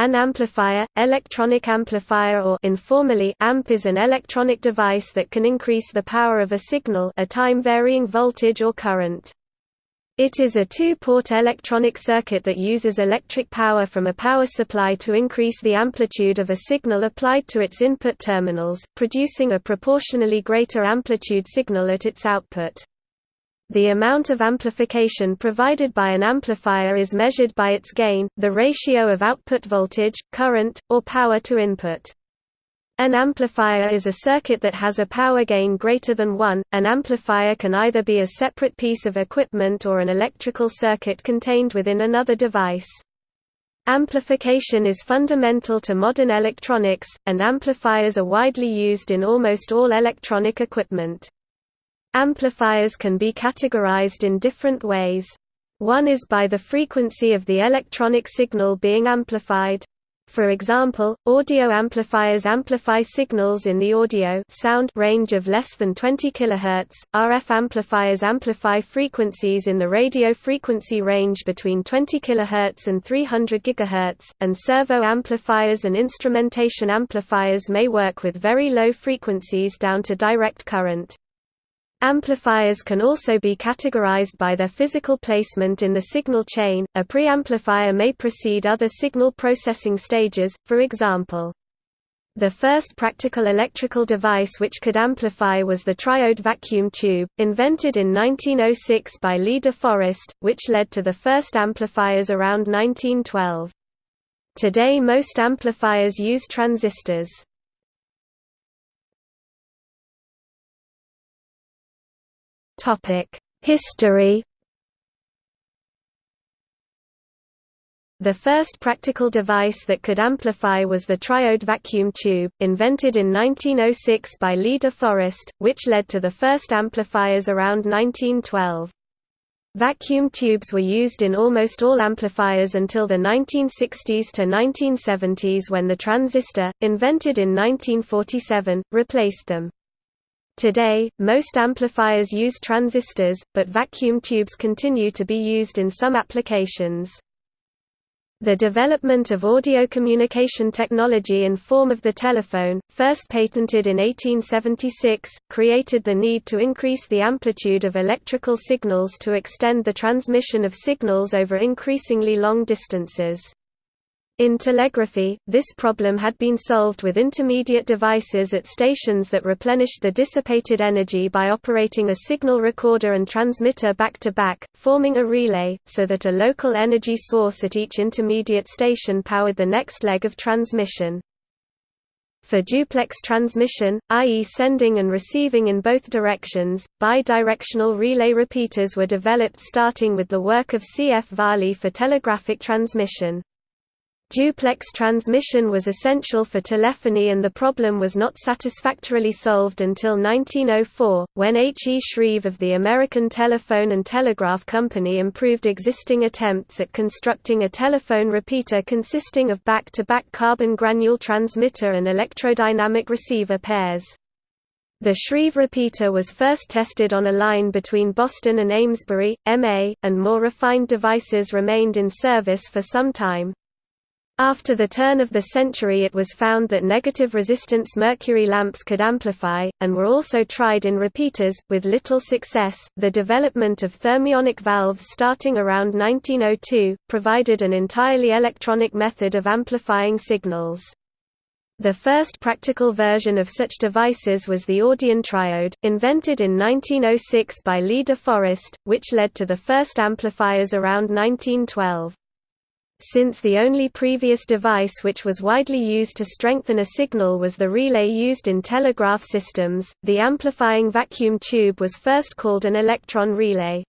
An amplifier, electronic amplifier or informally amp is an electronic device that can increase the power of a signal a time-varying voltage or current. It is a two-port electronic circuit that uses electric power from a power supply to increase the amplitude of a signal applied to its input terminals, producing a proportionally greater amplitude signal at its output. The amount of amplification provided by an amplifier is measured by its gain, the ratio of output voltage, current, or power to input. An amplifier is a circuit that has a power gain greater than 1. An amplifier can either be a separate piece of equipment or an electrical circuit contained within another device. Amplification is fundamental to modern electronics, and amplifiers are widely used in almost all electronic equipment. Amplifiers can be categorized in different ways. One is by the frequency of the electronic signal being amplified. For example, audio amplifiers amplify signals in the audio sound range of less than 20 kHz. RF amplifiers amplify frequencies in the radio frequency range between 20 kHz and 300 GHz, and servo amplifiers and instrumentation amplifiers may work with very low frequencies down to direct current. Amplifiers can also be categorized by their physical placement in the signal chain. A preamplifier may precede other signal processing stages, for example. The first practical electrical device which could amplify was the triode vacuum tube, invented in 1906 by Lee de Forest, which led to the first amplifiers around 1912. Today most amplifiers use transistors. History The first practical device that could amplify was the triode vacuum tube, invented in 1906 by Lee de Forest, which led to the first amplifiers around 1912. Vacuum tubes were used in almost all amplifiers until the 1960s to 1970s when the transistor, invented in 1947, replaced them. Today, most amplifiers use transistors, but vacuum tubes continue to be used in some applications. The development of audio communication technology in form of the telephone, first patented in 1876, created the need to increase the amplitude of electrical signals to extend the transmission of signals over increasingly long distances. In telegraphy, this problem had been solved with intermediate devices at stations that replenished the dissipated energy by operating a signal recorder and transmitter back-to-back, -back, forming a relay, so that a local energy source at each intermediate station powered the next leg of transmission. For duplex transmission, i.e. sending and receiving in both directions, bidirectional relay repeaters were developed starting with the work of C. F. Varley for telegraphic transmission. Duplex transmission was essential for telephony and the problem was not satisfactorily solved until 1904, when H. E. Shreve of the American Telephone and Telegraph Company improved existing attempts at constructing a telephone repeater consisting of back-to-back -back carbon granule transmitter and electrodynamic receiver pairs. The Shreve repeater was first tested on a line between Boston and Amesbury, MA, and more refined devices remained in service for some time. After the turn of the century it was found that negative resistance mercury lamps could amplify, and were also tried in repeaters, with little success. The development of thermionic valves starting around 1902 provided an entirely electronic method of amplifying signals. The first practical version of such devices was the Audion triode, invented in 1906 by Lee de Forest, which led to the first amplifiers around 1912. Since the only previous device which was widely used to strengthen a signal was the relay used in telegraph systems, the amplifying vacuum tube was first called an electron relay.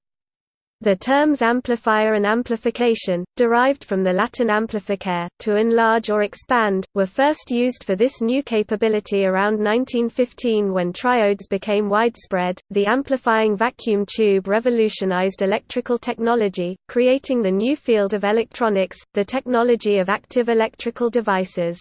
The terms amplifier and amplification, derived from the Latin amplificare, to enlarge or expand, were first used for this new capability around 1915 when triodes became widespread. The amplifying vacuum tube revolutionized electrical technology, creating the new field of electronics, the technology of active electrical devices.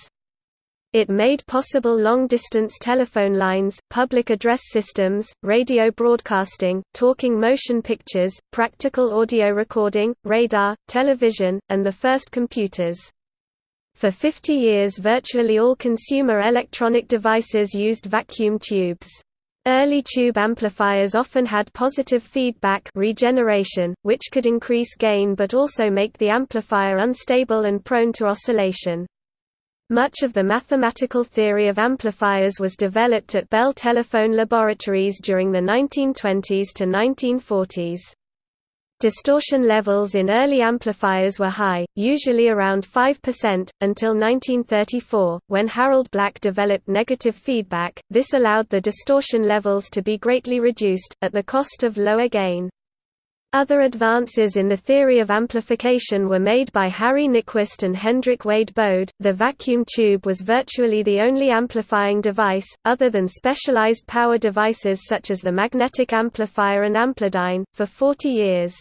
It made possible long-distance telephone lines, public address systems, radio broadcasting, talking motion pictures, practical audio recording, radar, television, and the first computers. For 50 years virtually all consumer electronic devices used vacuum tubes. Early tube amplifiers often had positive feedback regeneration, which could increase gain but also make the amplifier unstable and prone to oscillation. Much of the mathematical theory of amplifiers was developed at Bell Telephone Laboratories during the 1920s to 1940s. Distortion levels in early amplifiers were high, usually around 5%, until 1934, when Harold Black developed negative feedback. This allowed the distortion levels to be greatly reduced, at the cost of lower gain. Other advances in the theory of amplification were made by Harry Nyquist and Hendrik Wade Bode. The vacuum tube was virtually the only amplifying device, other than specialized power devices such as the magnetic amplifier and Amplidyne, for 40 years.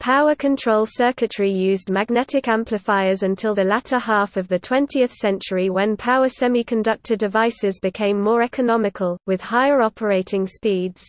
Power control circuitry used magnetic amplifiers until the latter half of the 20th century when power semiconductor devices became more economical, with higher operating speeds.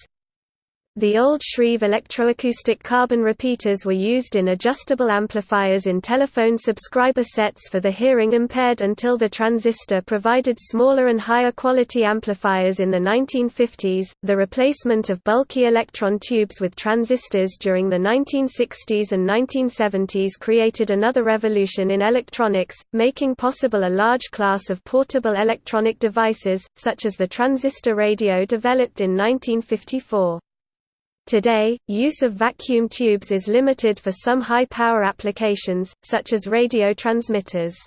The old Shreve electroacoustic carbon repeaters were used in adjustable amplifiers in telephone subscriber sets for the hearing impaired until the transistor provided smaller and higher quality amplifiers in the 1950s. The replacement of bulky electron tubes with transistors during the 1960s and 1970s created another revolution in electronics, making possible a large class of portable electronic devices, such as the transistor radio developed in 1954. Today, use of vacuum tubes is limited for some high-power applications, such as radio transmitters.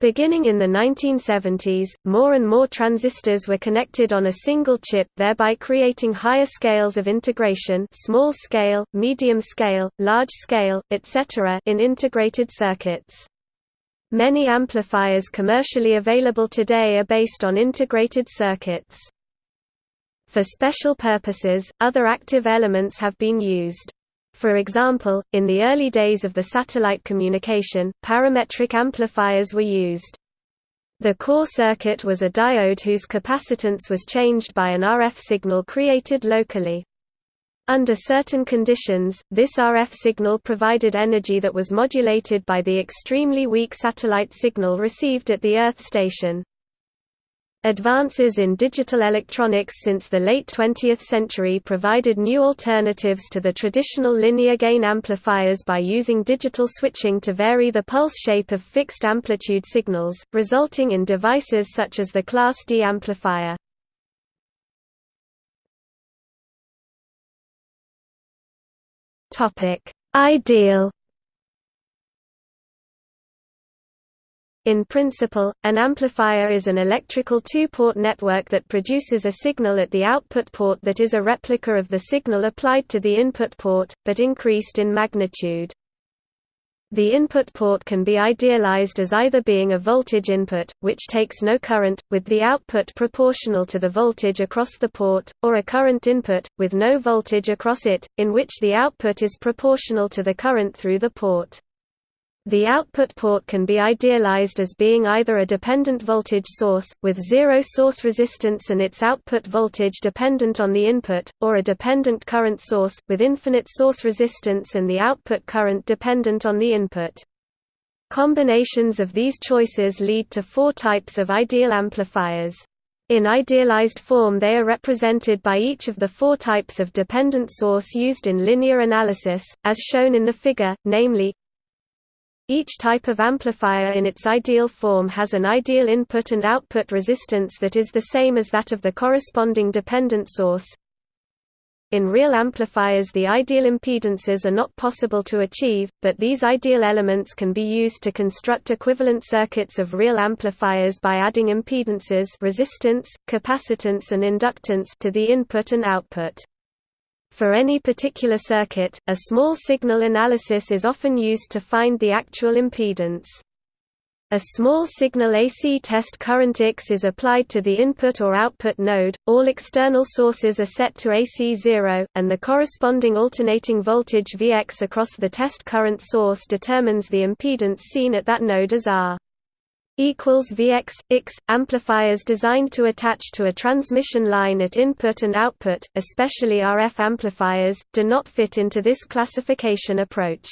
Beginning in the 1970s, more and more transistors were connected on a single chip thereby creating higher scales of integration small scale, medium scale, large scale, etc. in integrated circuits. Many amplifiers commercially available today are based on integrated circuits. For special purposes, other active elements have been used. For example, in the early days of the satellite communication, parametric amplifiers were used. The core circuit was a diode whose capacitance was changed by an RF signal created locally. Under certain conditions, this RF signal provided energy that was modulated by the extremely weak satellite signal received at the Earth station. Advances in digital electronics since the late 20th century provided new alternatives to the traditional linear gain amplifiers by using digital switching to vary the pulse shape of fixed amplitude signals, resulting in devices such as the Class D amplifier. Ideal In principle, an amplifier is an electrical two-port network that produces a signal at the output port that is a replica of the signal applied to the input port, but increased in magnitude. The input port can be idealized as either being a voltage input, which takes no current, with the output proportional to the voltage across the port, or a current input, with no voltage across it, in which the output is proportional to the current through the port. The output port can be idealized as being either a dependent voltage source, with zero source resistance and its output voltage dependent on the input, or a dependent current source, with infinite source resistance and the output current dependent on the input. Combinations of these choices lead to four types of ideal amplifiers. In idealized form they are represented by each of the four types of dependent source used in linear analysis, as shown in the figure, namely each type of amplifier in its ideal form has an ideal input and output resistance that is the same as that of the corresponding dependent source. In real amplifiers the ideal impedances are not possible to achieve, but these ideal elements can be used to construct equivalent circuits of real amplifiers by adding impedances resistance, capacitance and inductance to the input and output. For any particular circuit, a small signal analysis is often used to find the actual impedance. A small signal AC test current X is applied to the input or output node, all external sources are set to AC 0, and the corresponding alternating voltage Vx across the test current source determines the impedance seen at that node as R equals Vx X amplifiers designed to attach to a transmission line at input and output, especially RF amplifiers, do not fit into this classification approach.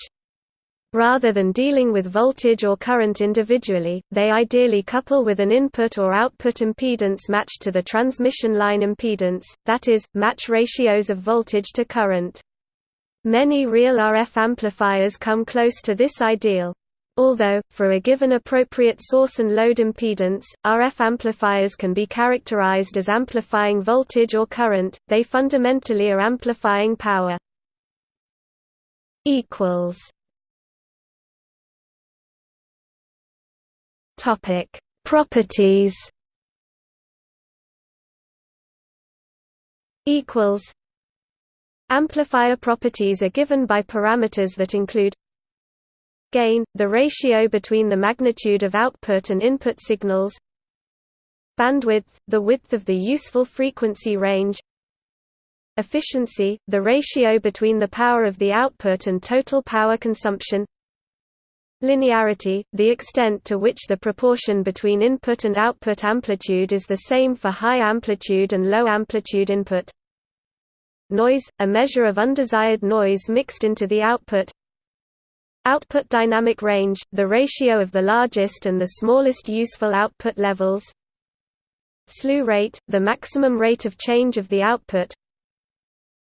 Rather than dealing with voltage or current individually, they ideally couple with an input or output impedance matched to the transmission line impedance, that is, match ratios of voltage to current. Many real RF amplifiers come close to this ideal. Although, for a given appropriate source and load impedance, RF amplifiers can be characterized as amplifying voltage or current, they fundamentally are amplifying power. Topic: Properties. Amplifier properties are given by parameters that include gain, the ratio between the magnitude of output and input signals, bandwidth, the width of the useful frequency range, efficiency, the ratio between the power of the output and total power consumption, Linearity, the extent to which the proportion between input and output amplitude is the same for high amplitude and low amplitude input. Noise, a measure of undesired noise mixed into the output. Output dynamic range, the ratio of the largest and the smallest useful output levels. Slew rate, the maximum rate of change of the output.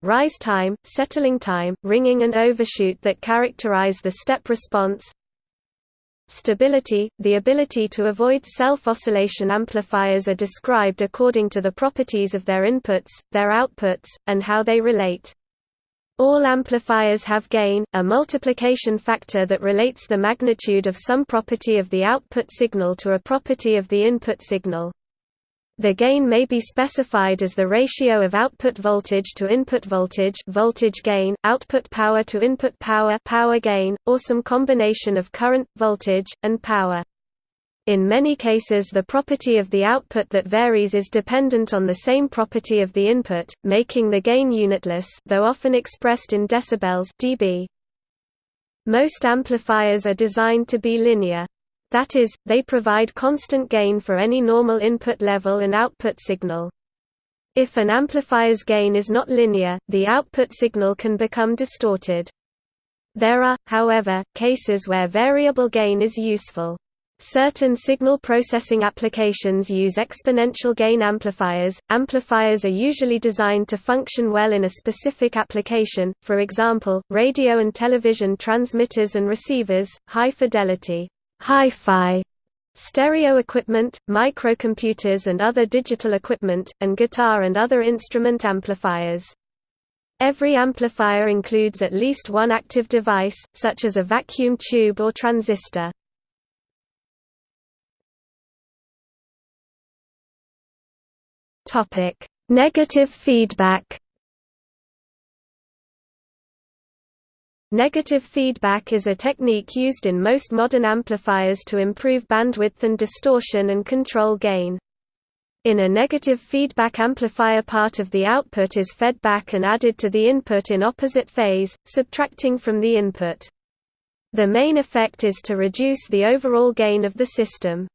Rise time, settling time, ringing and overshoot that characterize the step response. Stability, the ability to avoid self-oscillation amplifiers are described according to the properties of their inputs, their outputs, and how they relate. All amplifiers have gain, a multiplication factor that relates the magnitude of some property of the output signal to a property of the input signal. The gain may be specified as the ratio of output voltage to input voltage voltage gain, output power to input power power gain, or some combination of current, voltage, and power. In many cases the property of the output that varies is dependent on the same property of the input, making the gain unitless though often expressed in decibels dB. Most amplifiers are designed to be linear. That is, they provide constant gain for any normal input level and output signal. If an amplifier's gain is not linear, the output signal can become distorted. There are, however, cases where variable gain is useful. Certain signal processing applications use exponential gain amplifiers. Amplifiers are usually designed to function well in a specific application, for example, radio and television transmitters and receivers, high fidelity, hi-fi stereo equipment, microcomputers and other digital equipment, and guitar and other instrument amplifiers. Every amplifier includes at least one active device, such as a vacuum tube or transistor. Negative feedback Negative feedback is a technique used in most modern amplifiers to improve bandwidth and distortion and control gain. In a negative feedback amplifier part of the output is fed back and added to the input in opposite phase, subtracting from the input. The main effect is to reduce the overall gain of the system.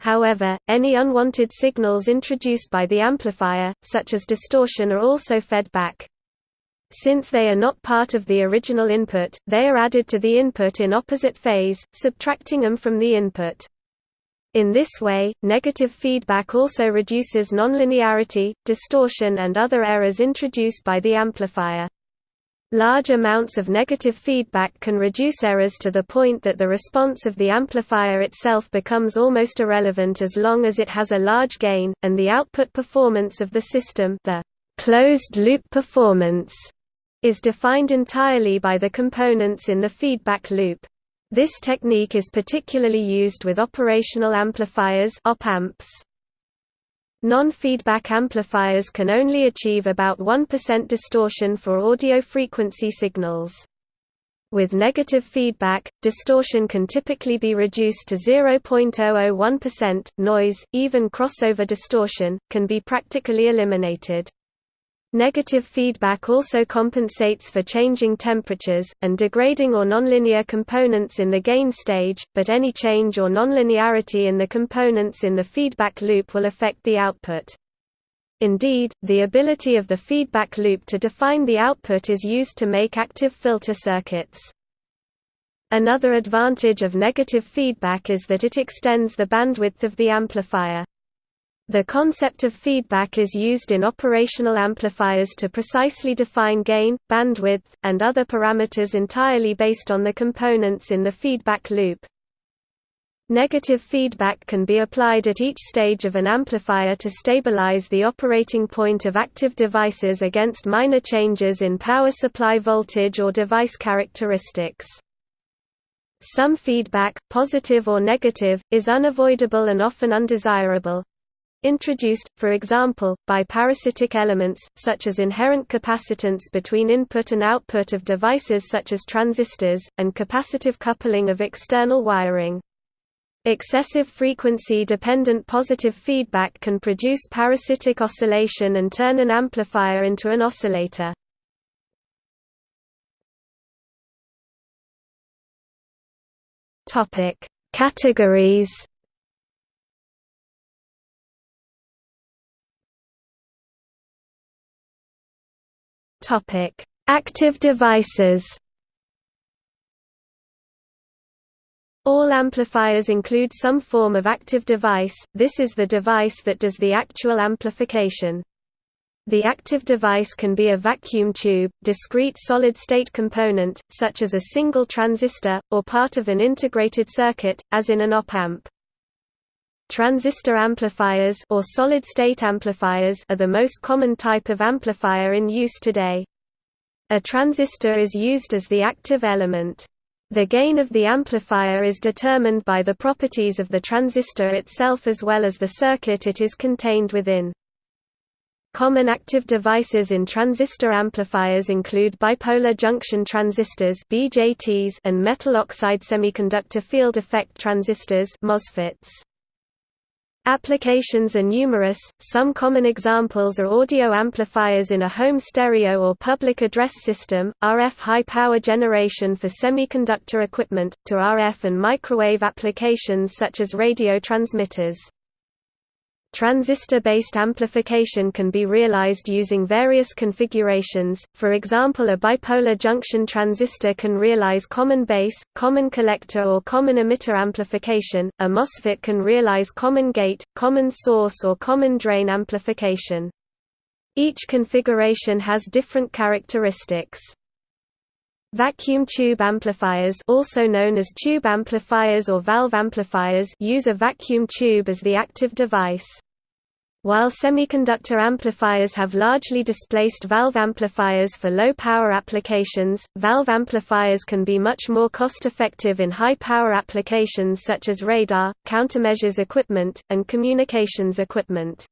However, any unwanted signals introduced by the amplifier, such as distortion are also fed back. Since they are not part of the original input, they are added to the input in opposite phase, subtracting them from the input. In this way, negative feedback also reduces nonlinearity, distortion and other errors introduced by the amplifier. Large amounts of negative feedback can reduce errors to the point that the response of the amplifier itself becomes almost irrelevant as long as it has a large gain, and the output performance of the system the closed-loop performance is defined entirely by the components in the feedback loop. This technique is particularly used with operational amplifiers op-amps. Non-feedback amplifiers can only achieve about 1% distortion for audio frequency signals. With negative feedback, distortion can typically be reduced to 0.001%. Noise, even crossover distortion, can be practically eliminated. Negative feedback also compensates for changing temperatures, and degrading or nonlinear components in the gain stage, but any change or nonlinearity in the components in the feedback loop will affect the output. Indeed, the ability of the feedback loop to define the output is used to make active filter circuits. Another advantage of negative feedback is that it extends the bandwidth of the amplifier. The concept of feedback is used in operational amplifiers to precisely define gain, bandwidth, and other parameters entirely based on the components in the feedback loop. Negative feedback can be applied at each stage of an amplifier to stabilize the operating point of active devices against minor changes in power supply voltage or device characteristics. Some feedback, positive or negative, is unavoidable and often undesirable. Introduced, for example, by parasitic elements, such as inherent capacitance between input and output of devices such as transistors, and capacitive coupling of external wiring. Excessive frequency-dependent positive feedback can produce parasitic oscillation and turn an amplifier into an oscillator. Categories Topic: Active devices. All amplifiers include some form of active device, this is the device that does the actual amplification. The active device can be a vacuum tube, discrete solid-state component, such as a single transistor, or part of an integrated circuit, as in an op-amp. Transistor amplifiers or solid-state amplifiers are the most common type of amplifier in use today. A transistor is used as the active element. The gain of the amplifier is determined by the properties of the transistor itself as well as the circuit it is contained within. Common active devices in transistor amplifiers include bipolar junction transistors (BJTs) and metal oxide semiconductor field effect transistors (MOSFETs). Applications are numerous, some common examples are audio amplifiers in a home stereo or public address system, RF high-power generation for semiconductor equipment, to RF and microwave applications such as radio transmitters. Transistor-based amplification can be realized using various configurations, for example a bipolar junction transistor can realize common base, common collector or common emitter amplification, a MOSFET can realize common gate, common source or common drain amplification. Each configuration has different characteristics. Vacuum tube amplifiers also known as tube amplifiers or valve amplifiers use a vacuum tube as the active device. While semiconductor amplifiers have largely displaced valve amplifiers for low-power applications, valve amplifiers can be much more cost-effective in high-power applications such as radar, countermeasures equipment, and communications equipment.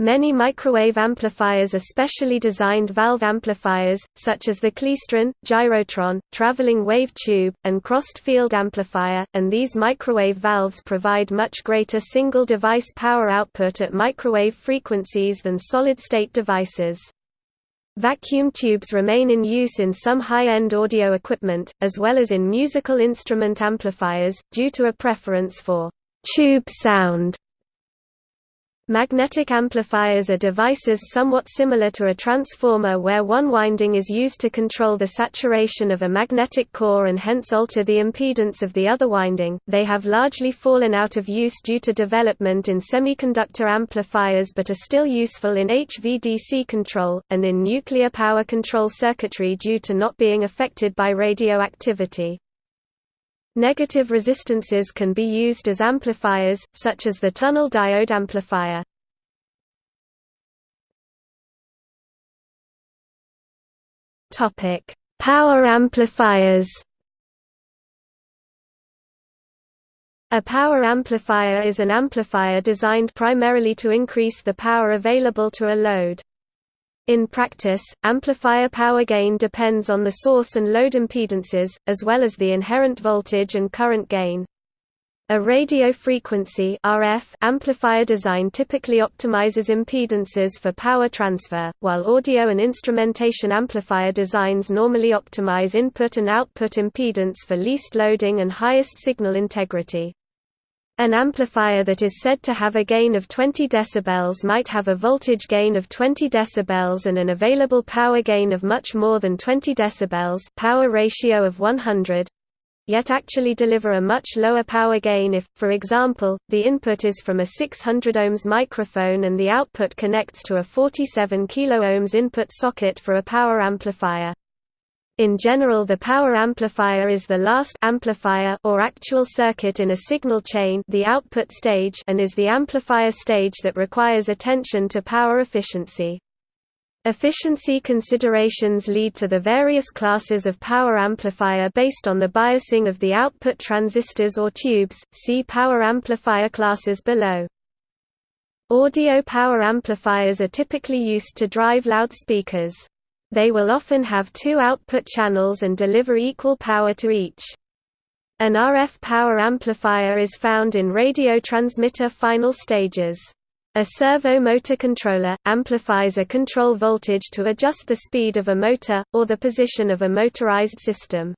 Many microwave amplifiers are specially designed valve amplifiers, such as the klystron, gyrotron, traveling wave tube, and crossed field amplifier, and these microwave valves provide much greater single-device power output at microwave frequencies than solid-state devices. Vacuum tubes remain in use in some high-end audio equipment, as well as in musical instrument amplifiers, due to a preference for «tube sound» Magnetic amplifiers are devices somewhat similar to a transformer where one winding is used to control the saturation of a magnetic core and hence alter the impedance of the other winding. They have largely fallen out of use due to development in semiconductor amplifiers but are still useful in HVDC control, and in nuclear power control circuitry due to not being affected by radioactivity. Negative resistances can be used as amplifiers, such as the tunnel diode amplifier. Power amplifiers A power amplifier is an amplifier designed primarily to increase the power available to a load. In practice, amplifier power gain depends on the source and load impedances, as well as the inherent voltage and current gain. A radio frequency RF amplifier design typically optimizes impedances for power transfer, while audio and instrumentation amplifier designs normally optimize input and output impedance for least loading and highest signal integrity. An amplifier that is said to have a gain of 20 dB might have a voltage gain of 20 dB and an available power gain of much more than 20 dB power ratio of 100. yet actually deliver a much lower power gain if, for example, the input is from a 600 ohms microphone and the output connects to a 47 kΩ input socket for a power amplifier. In general the power amplifier is the last amplifier or actual circuit in a signal chain the output stage and is the amplifier stage that requires attention to power efficiency. Efficiency considerations lead to the various classes of power amplifier based on the biasing of the output transistors or tubes, see power amplifier classes below. Audio power amplifiers are typically used to drive loudspeakers. They will often have two output channels and deliver equal power to each. An RF power amplifier is found in radio transmitter final stages. A servo motor controller, amplifies a control voltage to adjust the speed of a motor, or the position of a motorized system.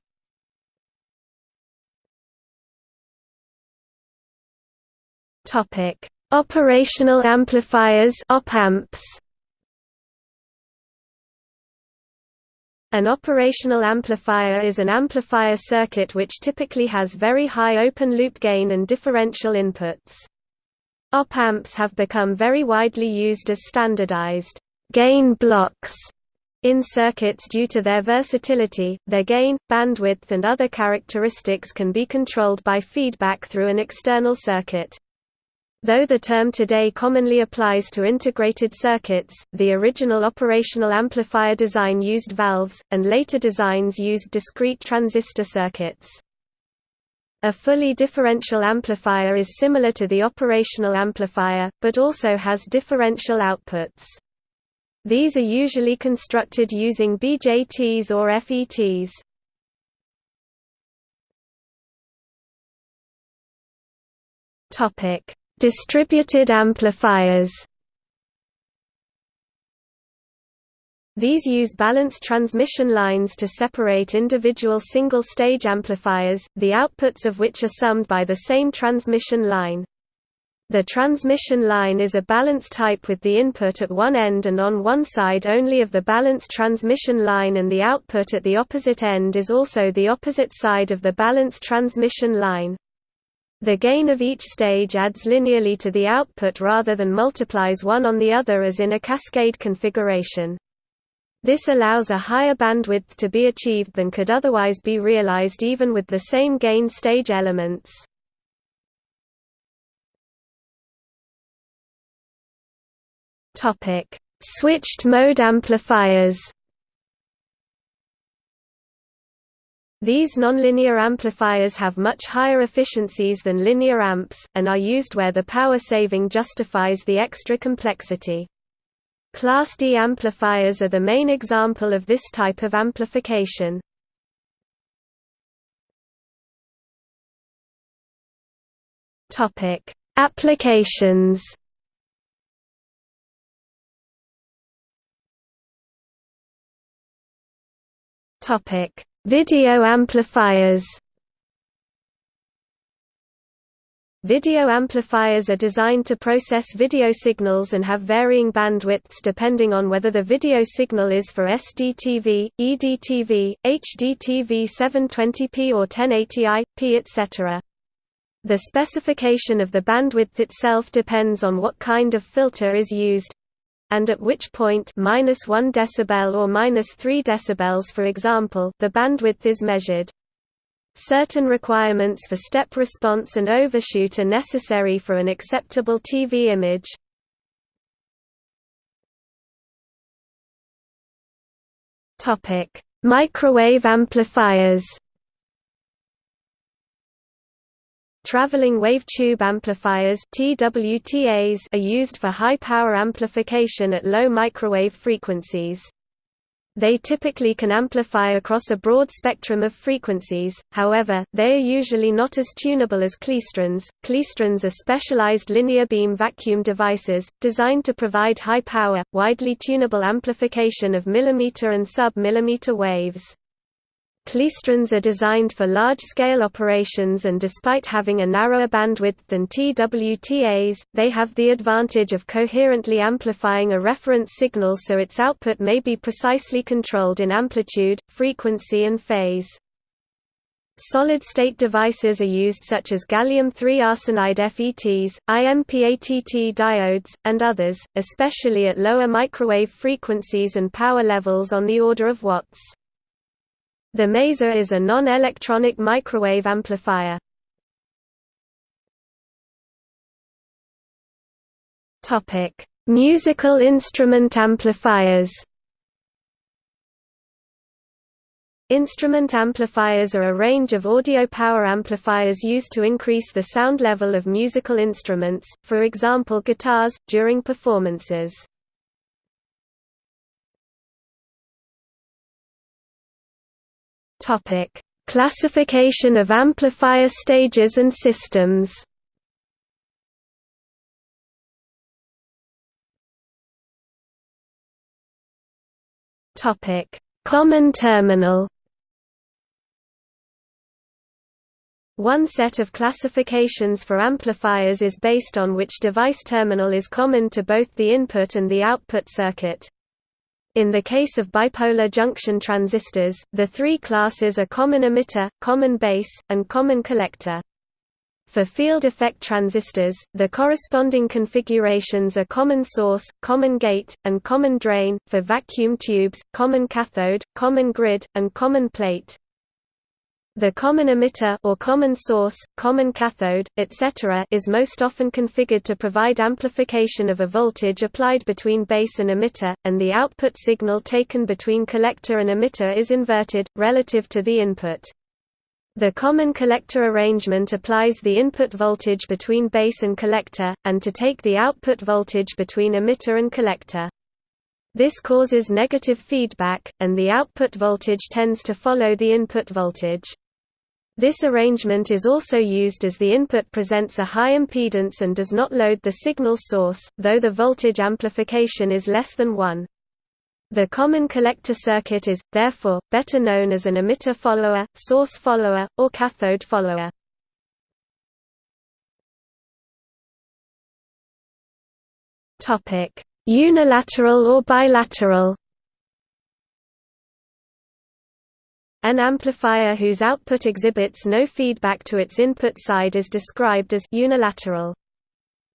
Operational amplifiers op-amps. An operational amplifier is an amplifier circuit which typically has very high open-loop gain and differential inputs. Op-amps have become very widely used as standardized gain blocks in circuits due to their versatility, their gain, bandwidth and other characteristics can be controlled by feedback through an external circuit. Though the term today commonly applies to integrated circuits, the original operational amplifier design used valves, and later designs used discrete transistor circuits. A fully differential amplifier is similar to the operational amplifier, but also has differential outputs. These are usually constructed using BJTs or FETs. Topic: Distributed amplifiers These use balanced transmission lines to separate individual single-stage amplifiers, the outputs of which are summed by the same transmission line. The transmission line is a balanced type with the input at one end and on one side only of the balanced transmission line and the output at the opposite end is also the opposite side of the balanced transmission line. The gain of each stage adds linearly to the output rather than multiplies one on the other as in a cascade configuration. This allows a higher bandwidth to be achieved than could otherwise be realized even with the same gain stage elements. Switched mode amplifiers These nonlinear amplifiers have much higher efficiencies than linear amps, and are used where the power saving justifies the extra complexity. Class D amplifiers are the main example of this type of amplification. Applications Topic Video amplifiers Video amplifiers are designed to process video signals and have varying bandwidths depending on whether the video signal is for SDTV, EDTV, HDTV 720p or 1080i, etc. The specification of the bandwidth itself depends on what kind of filter is used, and at which point minus 1 decibel or minus 3 decibels for example the bandwidth is measured. Certain requirements for step response and overshoot are necessary for an acceptable TV image. Microwave amplifiers. Traveling wave tube amplifiers TWTAs are used for high power amplification at low microwave frequencies. They typically can amplify across a broad spectrum of frequencies, however, they are usually not as tunable as klystrons. Klystrons are specialized linear beam vacuum devices, designed to provide high power, widely tunable amplification of millimeter and sub-millimeter waves. Klystrons are designed for large-scale operations and despite having a narrower bandwidth than TWTAs, they have the advantage of coherently amplifying a reference signal so its output may be precisely controlled in amplitude, frequency and phase. Solid-state devices are used such as gallium-3 arsenide FETs, IMPATT diodes, and others, especially at lower microwave frequencies and power levels on the order of watts. The Maser is a non-electronic microwave amplifier. Topic: Musical instrument amplifiers Instrument amplifiers are a range of audio power amplifiers used to increase the sound level of musical instruments, for example guitars, during performances. Classification of amplifier stages and systems. Topic: Common terminal. One set of classifications for amplifiers is based on which device terminal is common to both the input and the output circuit. In the case of bipolar junction transistors, the three classes are common emitter, common base, and common collector. For field effect transistors, the corresponding configurations are common source, common gate, and common drain, for vacuum tubes, common cathode, common grid, and common plate. The common emitter or common source, common cathode, etc. is most often configured to provide amplification of a voltage applied between base and emitter, and the output signal taken between collector and emitter is inverted, relative to the input. The common collector arrangement applies the input voltage between base and collector, and to take the output voltage between emitter and collector. This causes negative feedback, and the output voltage tends to follow the input voltage. This arrangement is also used as the input presents a high impedance and does not load the signal source, though the voltage amplification is less than 1. The common collector circuit is, therefore, better known as an emitter follower, source follower, or cathode follower. Unilateral or bilateral An amplifier whose output exhibits no feedback to its input side is described as unilateral.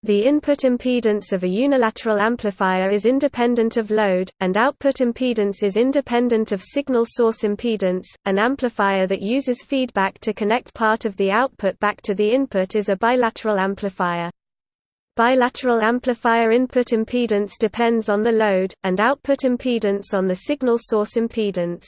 The input impedance of a unilateral amplifier is independent of load, and output impedance is independent of signal source impedance. An amplifier that uses feedback to connect part of the output back to the input is a bilateral amplifier. Bilateral amplifier input impedance depends on the load, and output impedance on the signal source impedance.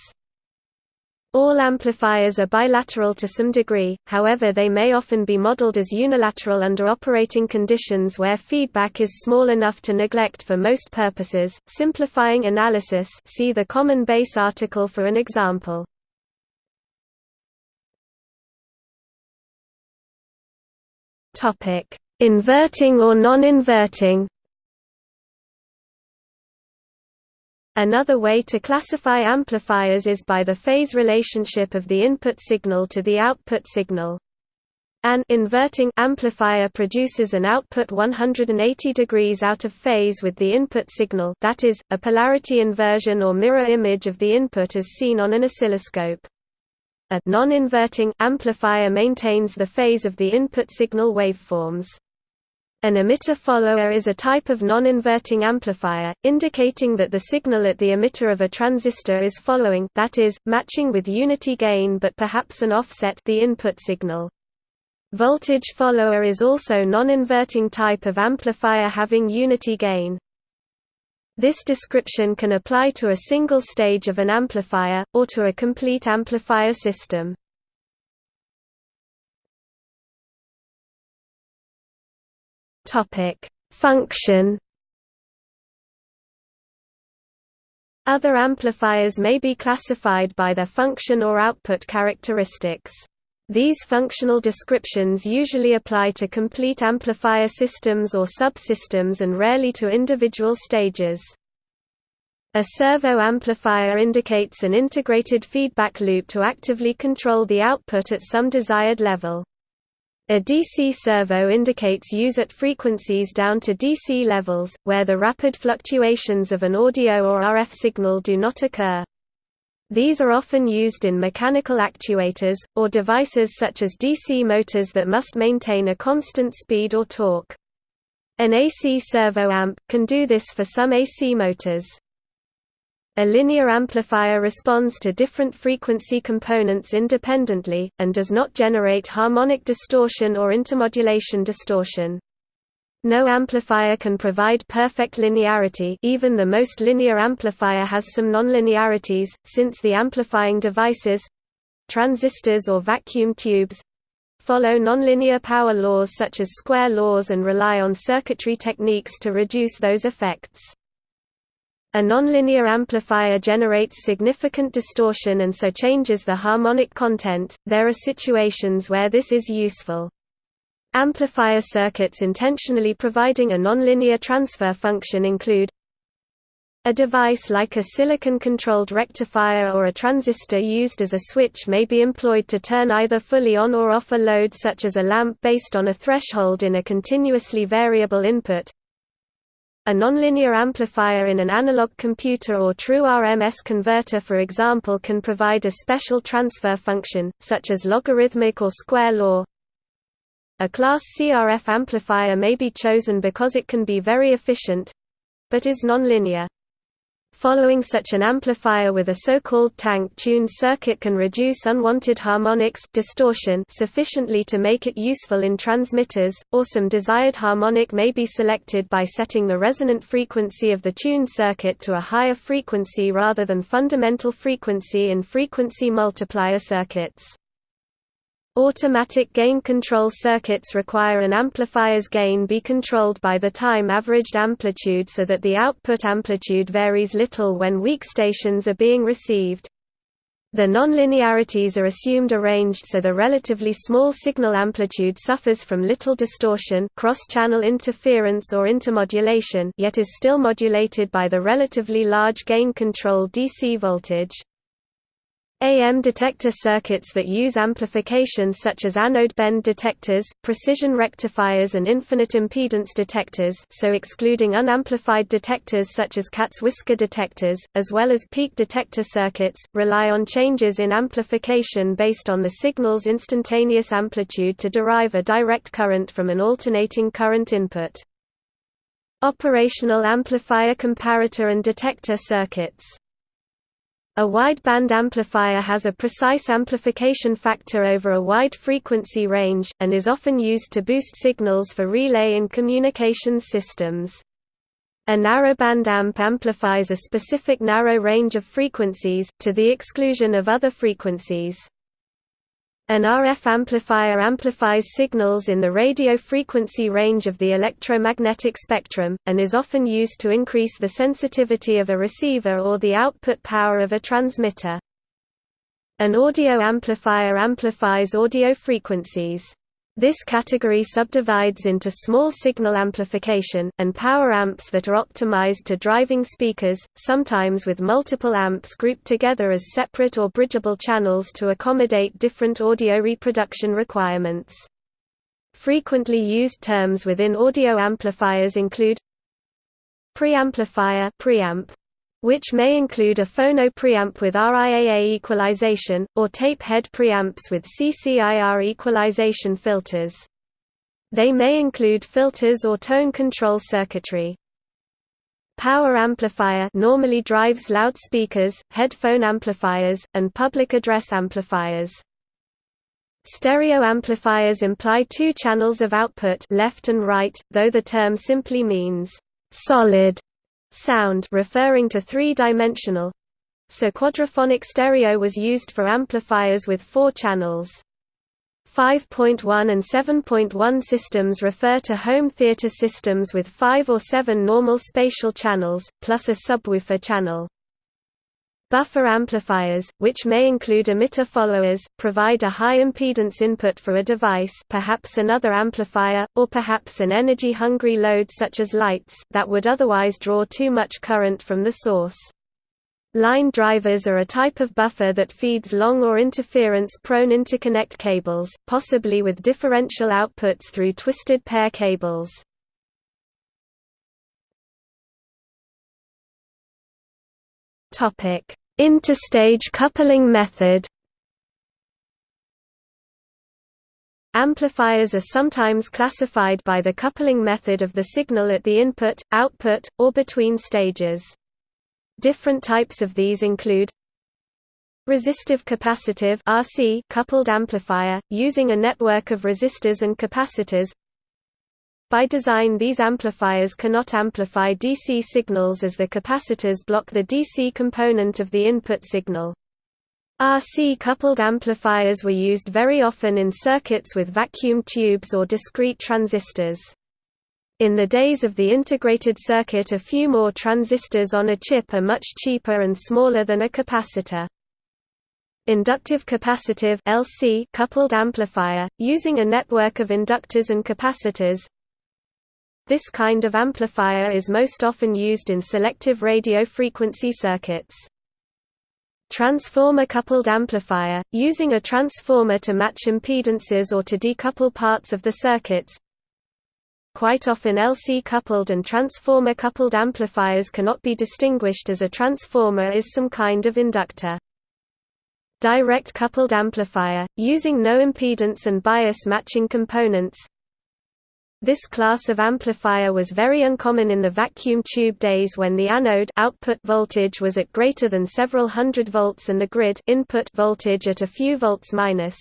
All amplifiers are bilateral to some degree, however they may often be modeled as unilateral under operating conditions where feedback is small enough to neglect for most purposes. Simplifying analysis see the common base article for an example. Inverting or non-inverting Another way to classify amplifiers is by the phase relationship of the input signal to the output signal. An inverting amplifier produces an output 180 degrees out of phase with the input signal that is, a polarity inversion or mirror image of the input as seen on an oscilloscope. A non-inverting amplifier maintains the phase of the input signal waveforms. An emitter follower is a type of non-inverting amplifier, indicating that the signal at the emitter of a transistor is following that is, matching with unity gain but perhaps an offset the input signal. Voltage follower is also non-inverting type of amplifier having unity gain. This description can apply to a single stage of an amplifier, or to a complete amplifier system. Topic: Function. Other amplifiers may be classified by their function or output characteristics. These functional descriptions usually apply to complete amplifier systems or subsystems and rarely to individual stages. A servo amplifier indicates an integrated feedback loop to actively control the output at some desired level. A DC servo indicates use at frequencies down to DC levels, where the rapid fluctuations of an audio or RF signal do not occur. These are often used in mechanical actuators, or devices such as DC motors that must maintain a constant speed or torque. An AC servo amp, can do this for some AC motors. A linear amplifier responds to different frequency components independently, and does not generate harmonic distortion or intermodulation distortion. No amplifier can provide perfect linearity even the most linear amplifier has some nonlinearities, since the amplifying devices—transistors or vacuum tubes—follow nonlinear power laws such as square laws and rely on circuitry techniques to reduce those effects. A nonlinear amplifier generates significant distortion and so changes the harmonic content. There are situations where this is useful. Amplifier circuits intentionally providing a nonlinear transfer function include a device like a silicon-controlled rectifier or a transistor used as a switch may be employed to turn either fully on or off a load such as a lamp based on a threshold in a continuously variable input, a nonlinear amplifier in an analog computer or true RMS converter for example can provide a special transfer function, such as logarithmic or square law. A class C RF amplifier may be chosen because it can be very efficient—but is nonlinear. Following such an amplifier with a so-called tank-tuned circuit can reduce unwanted harmonics distortion sufficiently to make it useful in transmitters, or some desired harmonic may be selected by setting the resonant frequency of the tuned circuit to a higher frequency rather than fundamental frequency in frequency multiplier circuits. Automatic gain control circuits require an amplifier's gain be controlled by the time-averaged amplitude so that the output amplitude varies little when weak stations are being received. The nonlinearities are assumed arranged so the relatively small signal amplitude suffers from little distortion cross-channel interference or intermodulation yet is still modulated by the relatively large gain control DC voltage. AM detector circuits that use amplification such as anode bend detectors, precision rectifiers and infinite impedance detectors so excluding unamplified detectors such as cat's whisker detectors, as well as peak detector circuits, rely on changes in amplification based on the signal's instantaneous amplitude to derive a direct current from an alternating current input. Operational amplifier comparator and detector circuits a wideband amplifier has a precise amplification factor over a wide frequency range, and is often used to boost signals for relay and communications systems. A narrowband amp amplifies a specific narrow range of frequencies, to the exclusion of other frequencies. An RF amplifier amplifies signals in the radio frequency range of the electromagnetic spectrum, and is often used to increase the sensitivity of a receiver or the output power of a transmitter. An audio amplifier amplifies audio frequencies. This category subdivides into small signal amplification, and power amps that are optimized to driving speakers, sometimes with multiple amps grouped together as separate or bridgeable channels to accommodate different audio reproduction requirements. Frequently used terms within audio amplifiers include preamplifier preamp, which may include a phono preamp with RIAA equalization, or tape head preamps with CCIR equalization filters. They may include filters or tone control circuitry. Power amplifier normally drives loudspeakers, headphone amplifiers, and public address amplifiers. Stereo amplifiers imply two channels of output left and right, though the term simply means solid sound referring to three-dimensional so quadraphonic stereo was used for amplifiers with four channels. 5.1 and 7.1 systems refer to home theater systems with five or seven normal spatial channels, plus a subwoofer channel. Buffer amplifiers, which may include emitter followers, provide a high impedance input for a device perhaps another amplifier, or perhaps an energy-hungry load such as lights that would otherwise draw too much current from the source. Line drivers are a type of buffer that feeds long or interference-prone interconnect cables, possibly with differential outputs through twisted pair cables. Topic: Interstage coupling method Amplifiers are sometimes classified by the coupling method of the signal at the input, output, or between stages. Different types of these include Resistive capacitive RC coupled amplifier, using a network of resistors and capacitors By design these amplifiers cannot amplify DC signals as the capacitors block the DC component of the input signal. RC-coupled amplifiers were used very often in circuits with vacuum tubes or discrete transistors. In the days of the integrated circuit a few more transistors on a chip are much cheaper and smaller than a capacitor. Inductive capacitive LC coupled amplifier, using a network of inductors and capacitors. This kind of amplifier is most often used in selective radio frequency circuits. Transformer-coupled amplifier, using a transformer to match impedances or to decouple parts of the circuits. Quite often LC-coupled and transformer-coupled amplifiers cannot be distinguished as a transformer is some kind of inductor direct coupled amplifier, using no impedance and bias matching components. This class of amplifier was very uncommon in the vacuum tube days when the anode output voltage was at greater than several hundred volts and the grid input voltage at a few volts minus.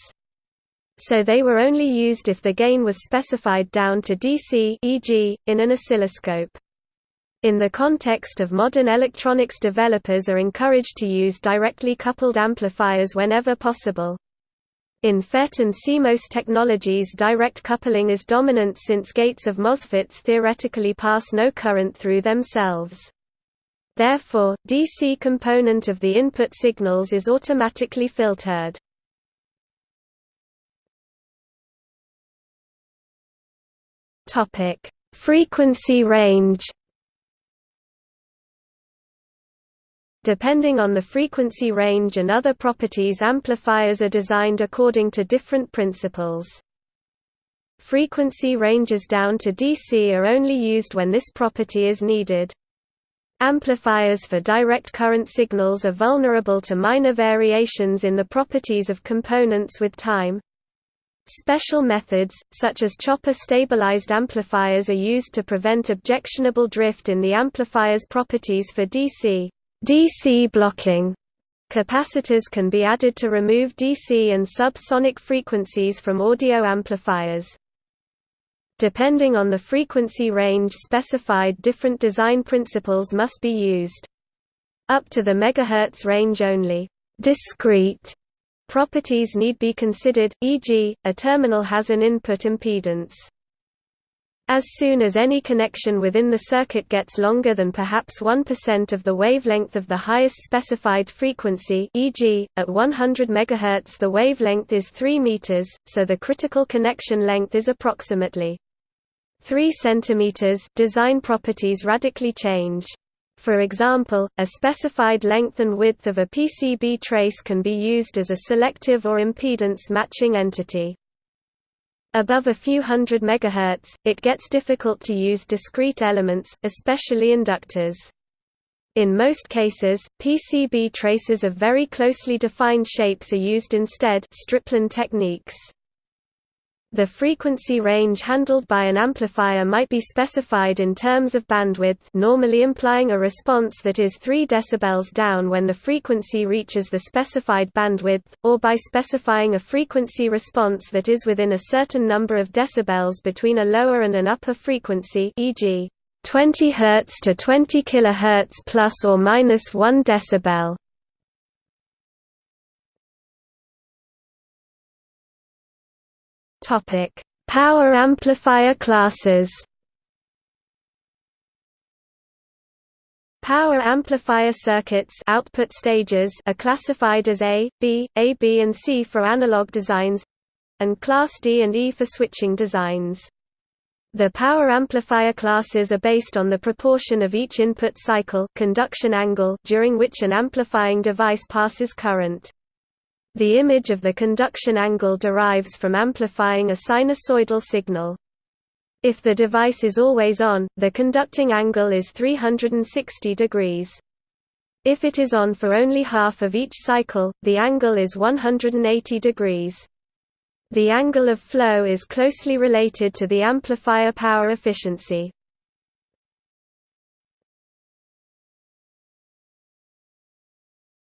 So they were only used if the gain was specified down to DC e.g., in an oscilloscope. In the context of modern electronics developers are encouraged to use directly coupled amplifiers whenever possible. In FET and CMOS technologies direct coupling is dominant since gates of MOSFETs theoretically pass no current through themselves. Therefore, DC component of the input signals is automatically filtered. Frequency range Depending on the frequency range and other properties amplifiers are designed according to different principles. Frequency ranges down to DC are only used when this property is needed. Amplifiers for direct current signals are vulnerable to minor variations in the properties of components with time. Special methods, such as chopper-stabilized amplifiers are used to prevent objectionable drift in the amplifier's properties for DC. DC blocking Capacitors can be added to remove DC and sub-sonic frequencies from audio amplifiers. Depending on the frequency range specified different design principles must be used. Up to the megahertz range only discrete properties need be considered, e.g., a terminal has an input impedance. As soon as any connection within the circuit gets longer than perhaps 1% of the wavelength of the highest specified frequency e.g., at 100 MHz the wavelength is 3 meters, so the critical connection length is approximately 3 cm design properties radically change. For example, a specified length and width of a PCB trace can be used as a selective or impedance matching entity. Above a few hundred megahertz, it gets difficult to use discrete elements, especially inductors. In most cases, PCB traces of very closely defined shapes are used instead stripline techniques. The frequency range handled by an amplifier might be specified in terms of bandwidth normally implying a response that is 3 dB down when the frequency reaches the specified bandwidth, or by specifying a frequency response that is within a certain number of decibels between a lower and an upper frequency e.g. 20 Hz to 20 kHz plus or minus 1 decibel. Topic: Power amplifier classes. Power amplifier circuits output stages are classified as A, B, A, B and C for analog designs and class D and E for switching designs. The power amplifier classes are based on the proportion of each input cycle conduction angle during which an amplifying device passes current. The image of the conduction angle derives from amplifying a sinusoidal signal. If the device is always on, the conducting angle is 360 degrees. If it is on for only half of each cycle, the angle is 180 degrees. The angle of flow is closely related to the amplifier power efficiency.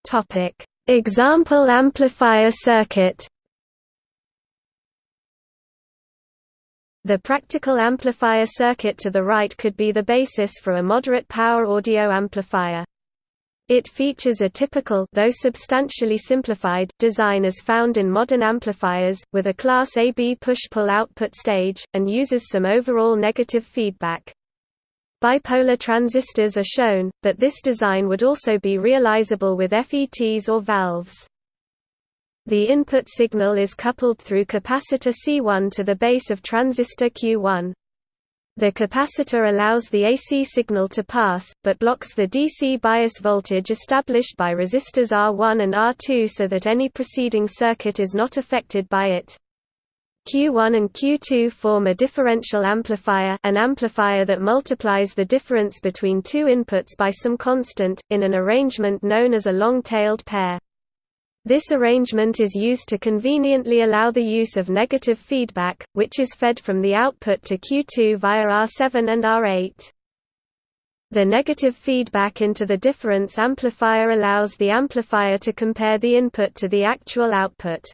Topic: Example amplifier circuit. The practical amplifier circuit to the right could be the basis for a moderate power audio amplifier. It features a typical though substantially simplified design as found in modern amplifiers, with a Class AB push-pull output stage, and uses some overall negative feedback. Bipolar transistors are shown, but this design would also be realizable with FETs or valves. The input signal is coupled through capacitor C1 to the base of transistor Q1. The capacitor allows the AC signal to pass, but blocks the DC bias voltage established by resistors R1 and R2 so that any preceding circuit is not affected by it. Q1 and Q2 form a differential amplifier an amplifier that multiplies the difference between two inputs by some constant, in an arrangement known as a long-tailed pair. This arrangement is used to conveniently allow the use of negative feedback, which is fed from the output to Q2 via R7 and R8. The negative feedback into the difference amplifier allows the amplifier to compare the input to the actual output.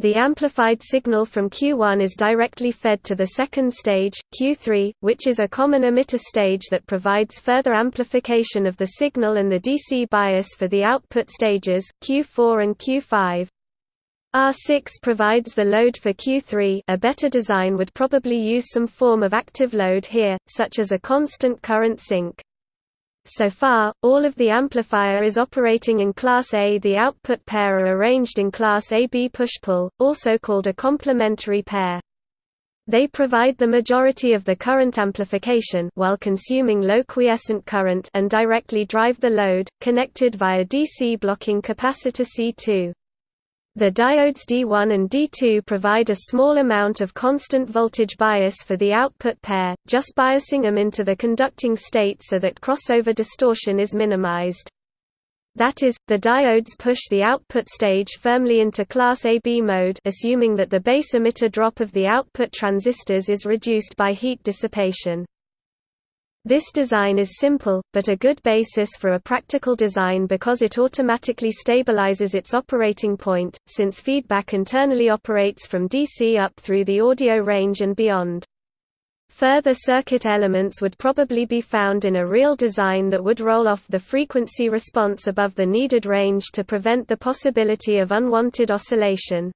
The amplified signal from Q1 is directly fed to the second stage, Q3, which is a common emitter stage that provides further amplification of the signal and the DC bias for the output stages, Q4 and Q5. R6 provides the load for Q3 a better design would probably use some form of active load here, such as a constant current sink. So far, all of the amplifier is operating in Class A. The output pair are arranged in Class AB push-pull, also called a complementary pair. They provide the majority of the current amplification while consuming low quiescent current and directly drive the load, connected via DC blocking capacitor C2. The diodes D1 and D2 provide a small amount of constant voltage bias for the output pair, just biasing them into the conducting state so that crossover distortion is minimized. That is, the diodes push the output stage firmly into class AB mode assuming that the base emitter drop of the output transistors is reduced by heat dissipation. This design is simple, but a good basis for a practical design because it automatically stabilizes its operating point, since feedback internally operates from DC up through the audio range and beyond. Further circuit elements would probably be found in a real design that would roll off the frequency response above the needed range to prevent the possibility of unwanted oscillation.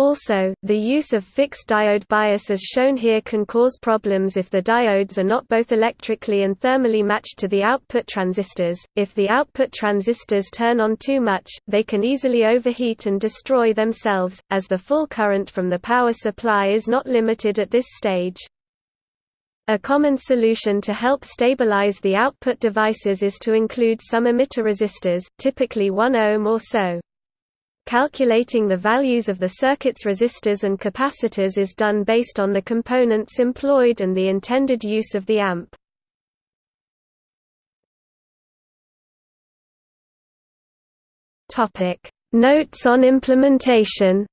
Also, the use of fixed diode bias as shown here can cause problems if the diodes are not both electrically and thermally matched to the output transistors. If the output transistors turn on too much, they can easily overheat and destroy themselves, as the full current from the power supply is not limited at this stage. A common solution to help stabilize the output devices is to include some emitter resistors, typically 1 ohm or so. Calculating the values of the circuit's resistors and capacitors is done based on the components employed and the intended use of the amp. Notes on implementation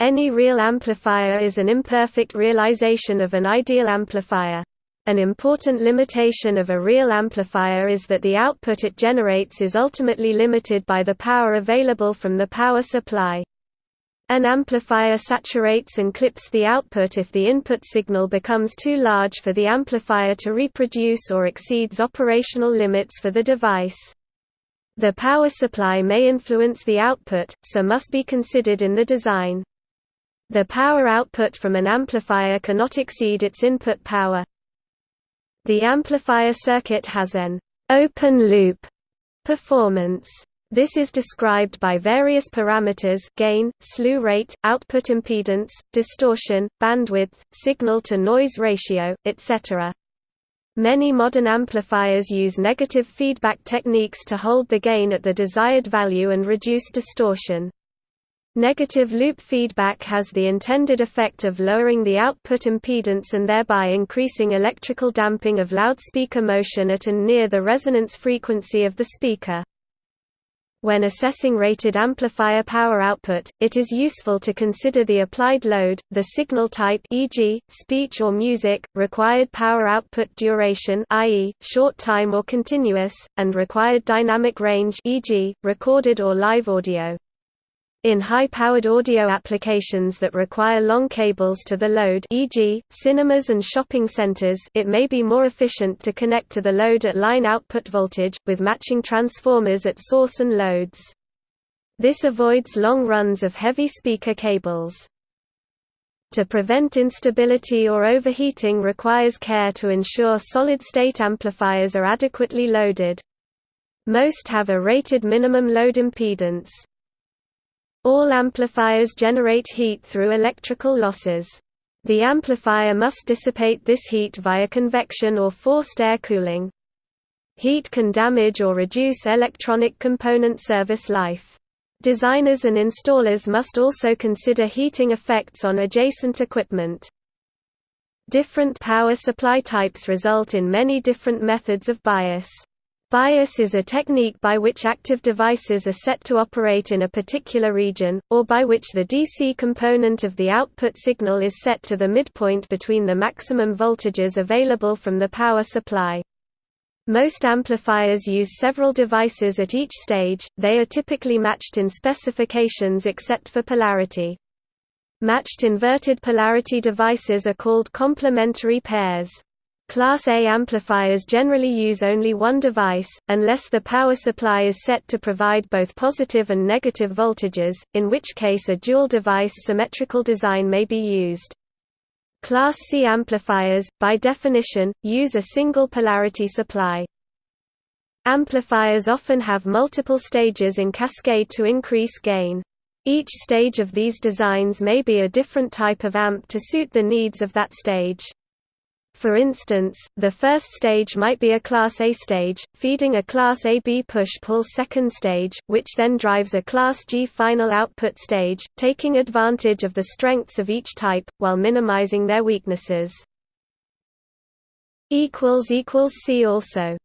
Any real amplifier is an imperfect realization of an ideal amplifier. An important limitation of a real amplifier is that the output it generates is ultimately limited by the power available from the power supply. An amplifier saturates and clips the output if the input signal becomes too large for the amplifier to reproduce or exceeds operational limits for the device. The power supply may influence the output, so must be considered in the design. The power output from an amplifier cannot exceed its input power, the amplifier circuit has an open-loop performance. This is described by various parameters gain, slew rate, output impedance, distortion, bandwidth, signal-to-noise ratio, etc. Many modern amplifiers use negative feedback techniques to hold the gain at the desired value and reduce distortion. Negative loop feedback has the intended effect of lowering the output impedance and thereby increasing electrical damping of loudspeaker motion at and near the resonance frequency of the speaker. When assessing rated amplifier power output, it is useful to consider the applied load, the signal type e.g., speech or music, required power output duration i.e., short time or continuous, and required dynamic range e.g., recorded or live audio. In high-powered audio applications that require long cables to the load e.g., cinemas and shopping centers it may be more efficient to connect to the load at line output voltage, with matching transformers at source and loads. This avoids long runs of heavy speaker cables. To prevent instability or overheating requires care to ensure solid-state amplifiers are adequately loaded. Most have a rated minimum load impedance. All amplifiers generate heat through electrical losses. The amplifier must dissipate this heat via convection or forced air cooling. Heat can damage or reduce electronic component service life. Designers and installers must also consider heating effects on adjacent equipment. Different power supply types result in many different methods of bias. Bias is a technique by which active devices are set to operate in a particular region, or by which the DC component of the output signal is set to the midpoint between the maximum voltages available from the power supply. Most amplifiers use several devices at each stage, they are typically matched in specifications except for polarity. Matched inverted polarity devices are called complementary pairs. Class A amplifiers generally use only one device, unless the power supply is set to provide both positive and negative voltages, in which case a dual-device symmetrical design may be used. Class C amplifiers, by definition, use a single polarity supply. Amplifiers often have multiple stages in cascade to increase gain. Each stage of these designs may be a different type of amp to suit the needs of that stage. For instance, the first stage might be a Class A stage, feeding a Class AB push-pull second stage, which then drives a Class G final output stage, taking advantage of the strengths of each type, while minimizing their weaknesses. See also